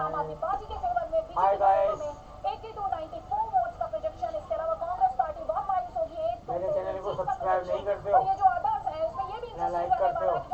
Favour में eighty to ninety four vote का projection अलावा कांग्रेस पार्टी बहुत होगी मेरे चैनल को सब्सक्राइब नहीं करते हो। ये जो है लाइक करते हो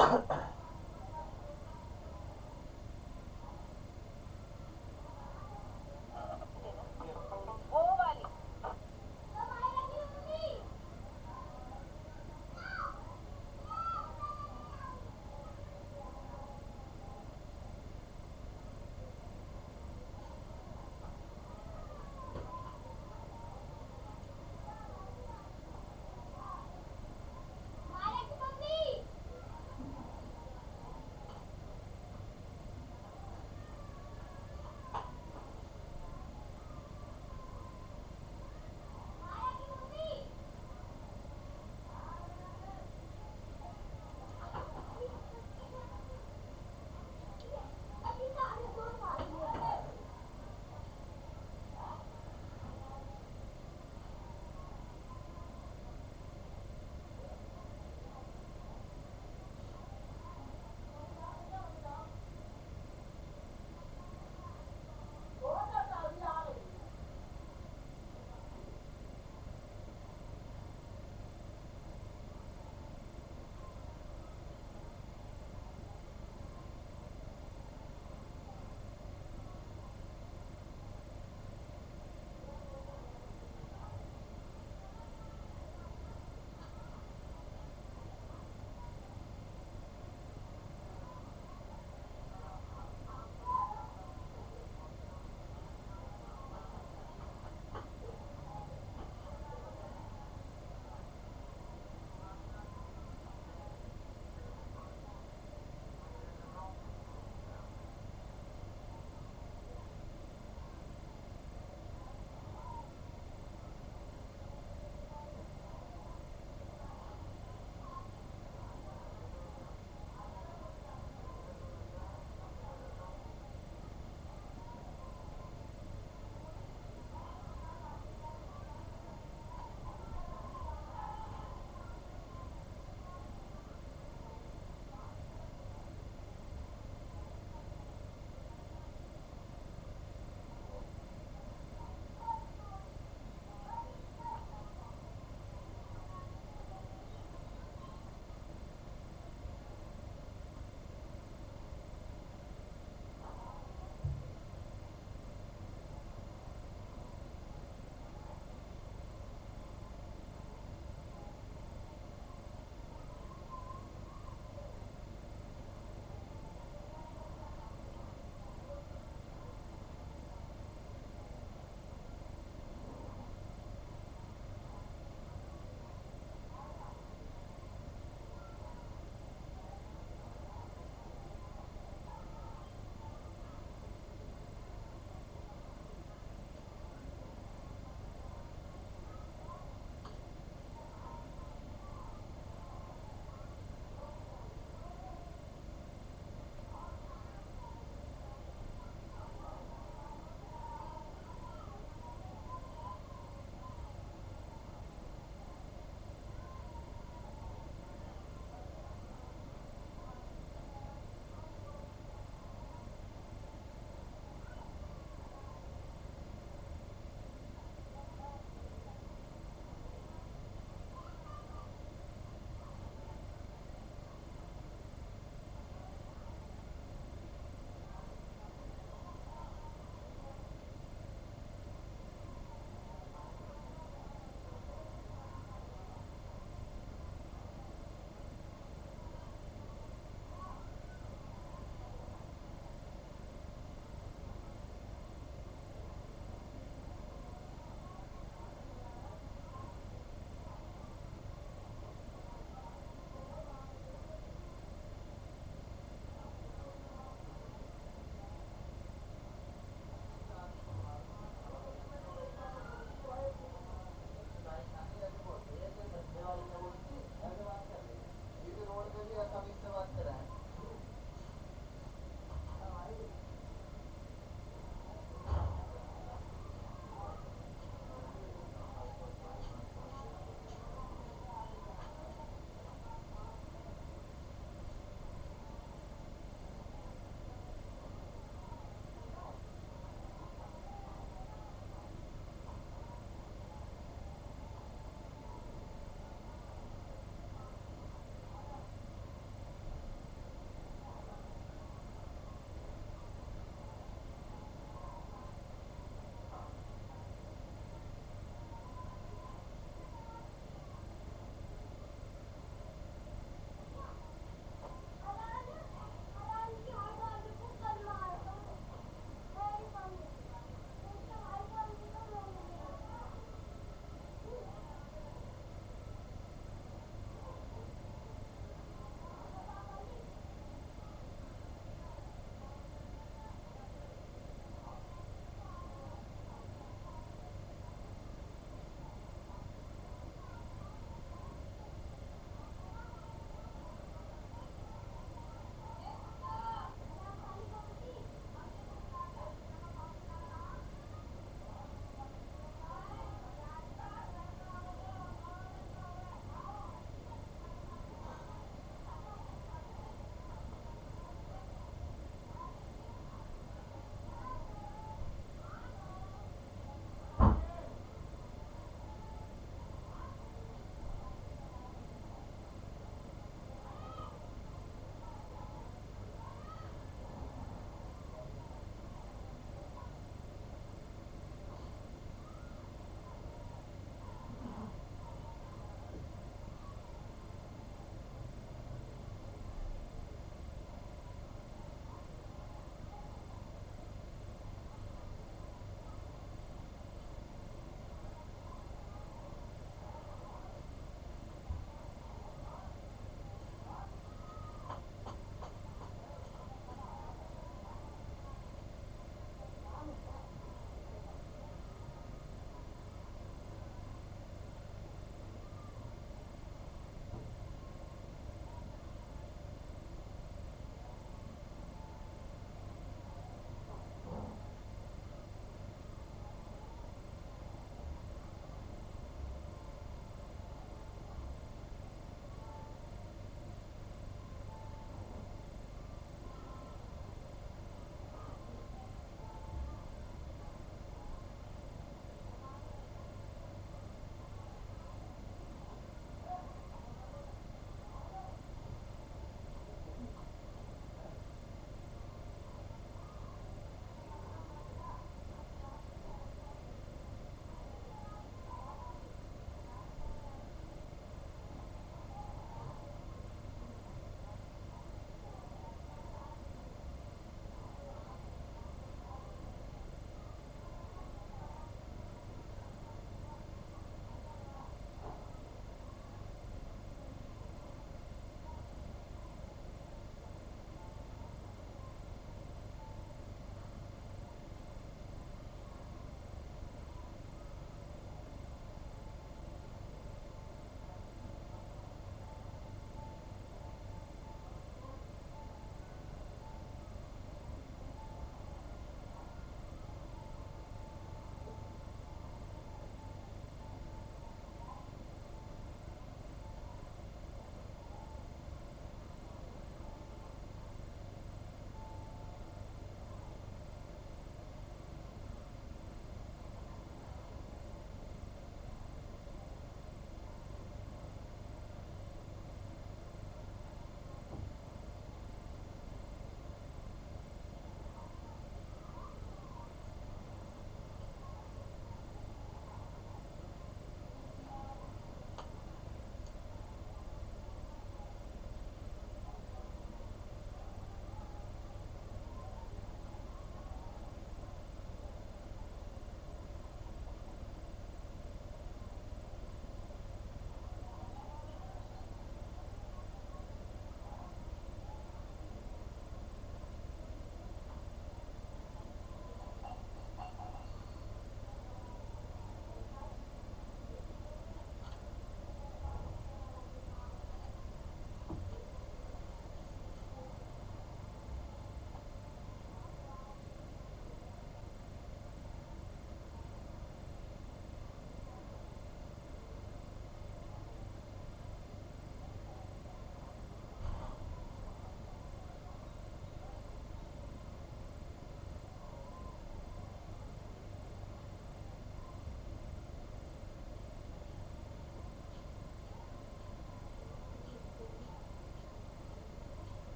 Ha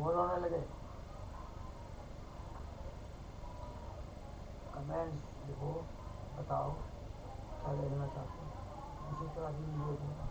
बोर होने लगे। कमेंट्स लिखो, बताओ, क्या देखना चाहते हो। इसी तरह की वीडियो देखना।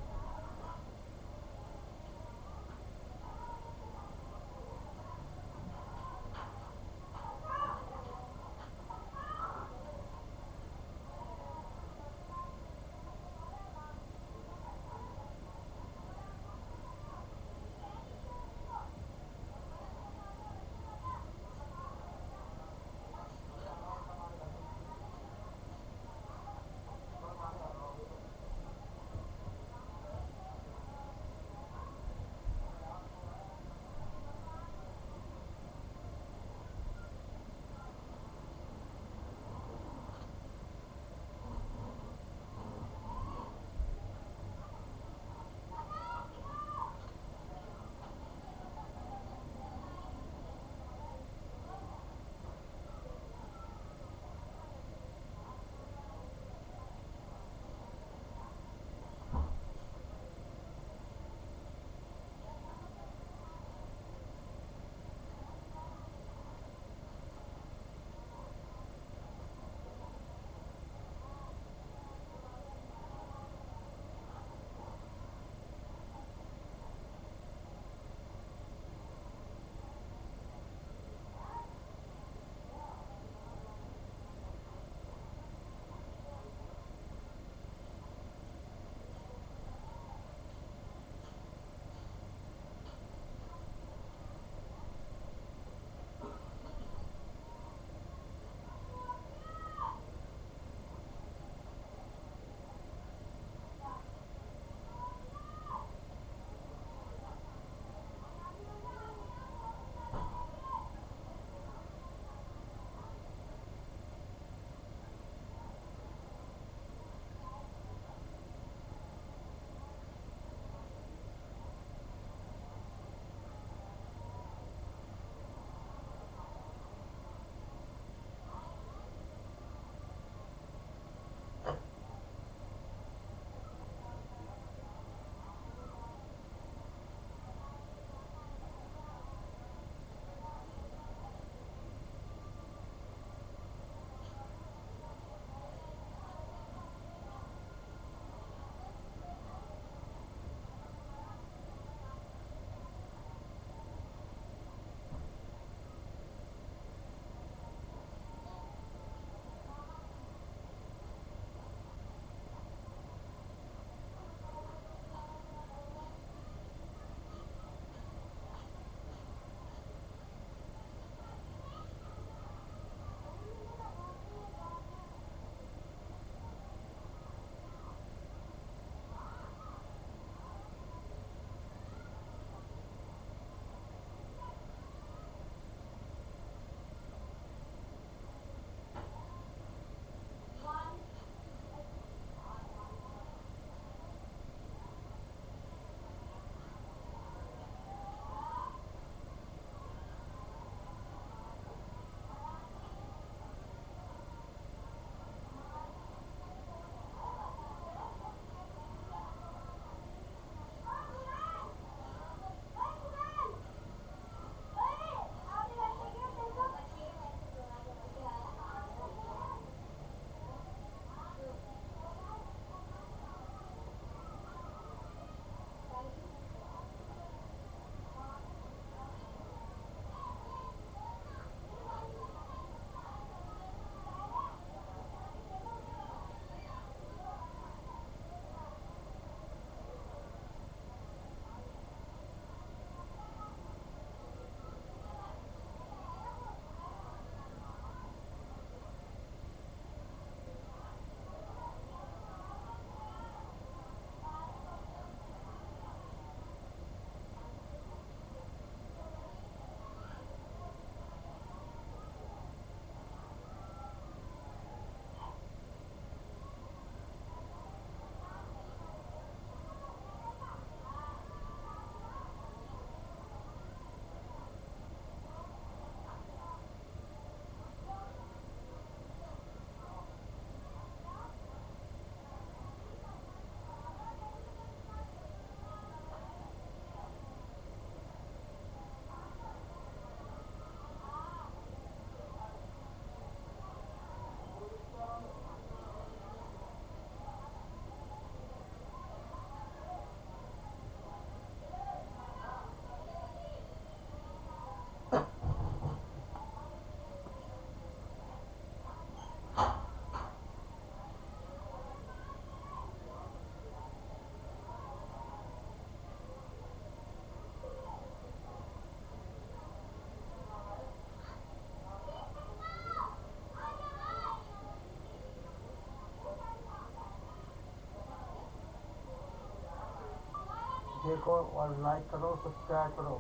देखो और लाइक करो सब्सक्राइब करो,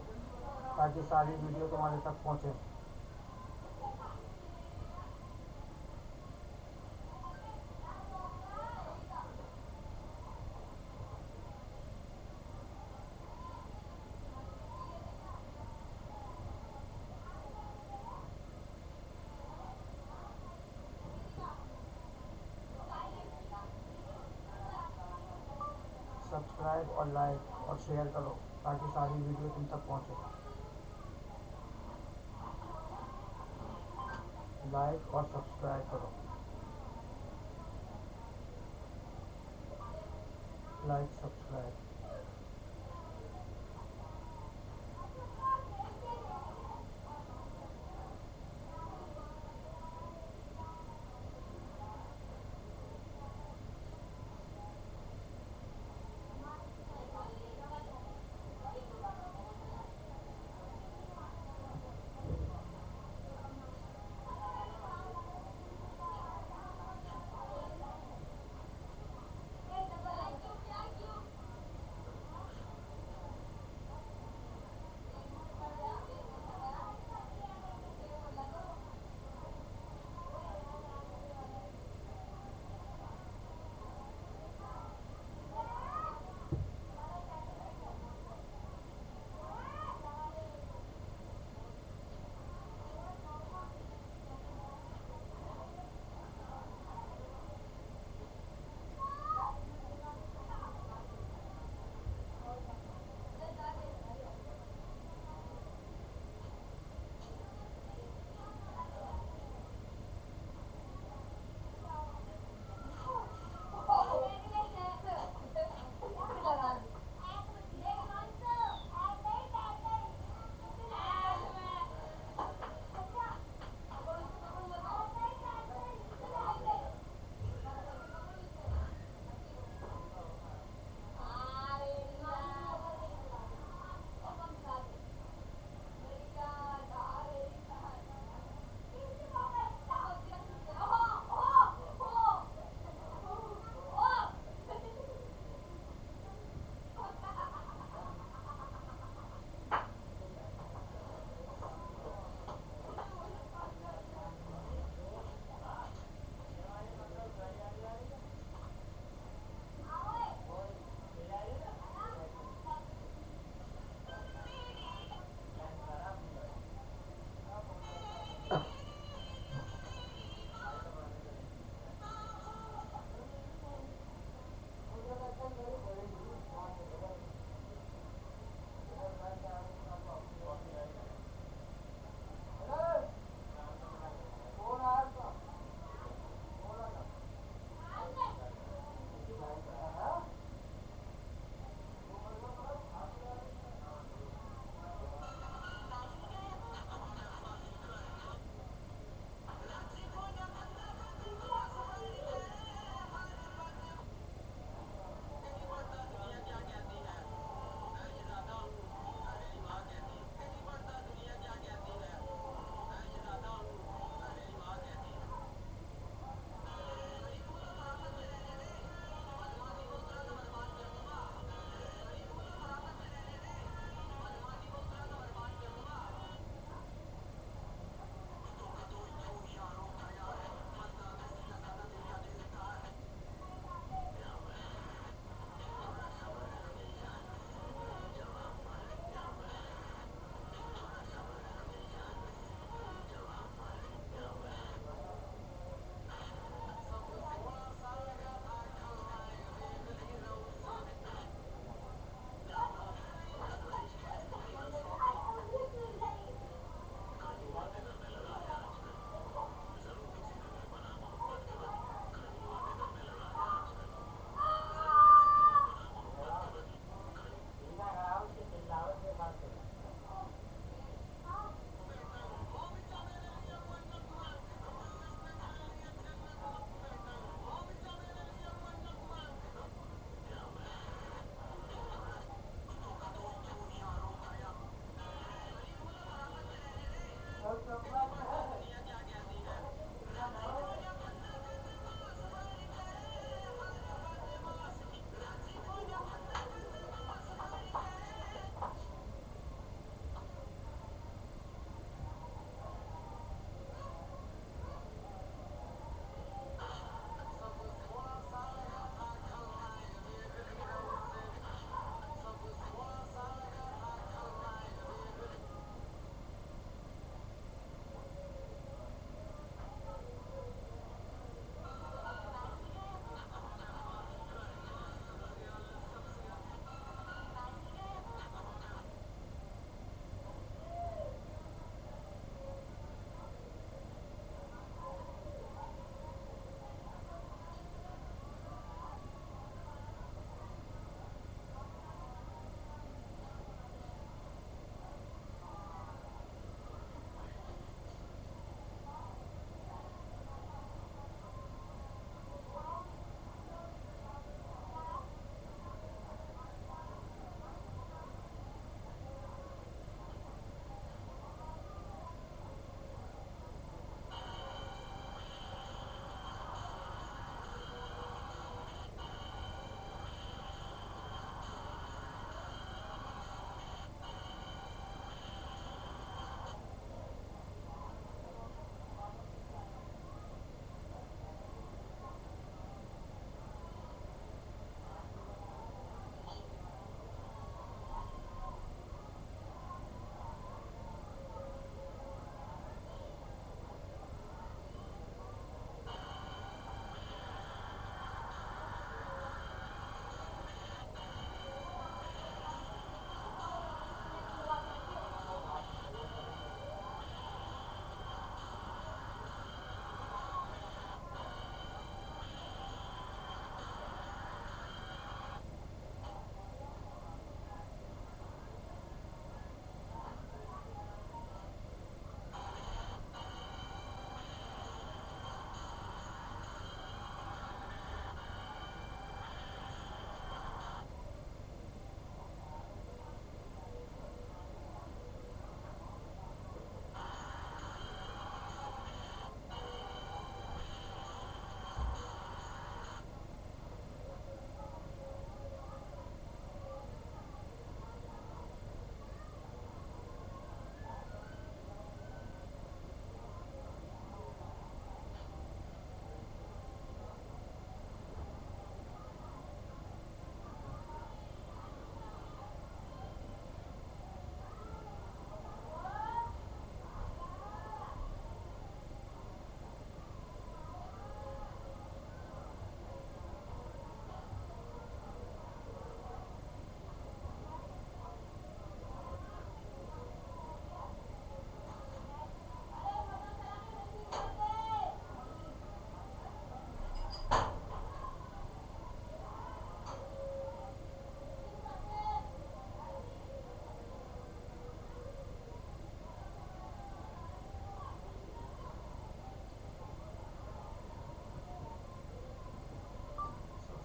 ताकि सारी वीडियो तुम्हारे तक पहुँचे। सब्सक्राइब और लाइक और शेयर करो, ताकि सारी वीडियो तुम तक पहुँचे। लाइक और सब्सक्राइब करो। Like subscribe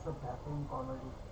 the baffling comedy.